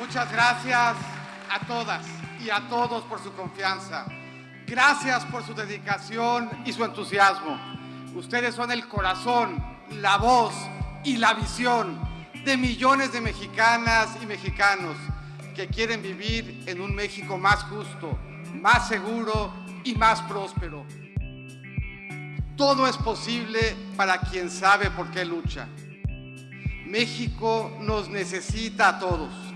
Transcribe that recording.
Muchas gracias a todas y a todos por su confianza. Gracias por su dedicación y su entusiasmo. Ustedes son el corazón, la voz y la visión de millones de mexicanas y mexicanos que quieren vivir en un México más justo, más seguro y más próspero. Todo es posible para quien sabe por qué lucha. México nos necesita a todos